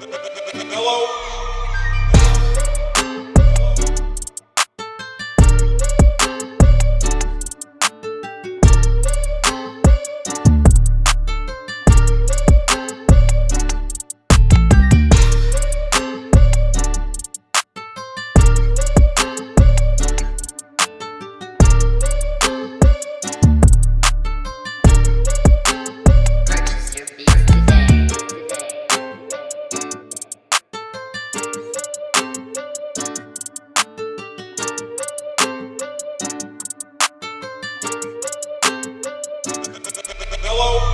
Hello? Hello?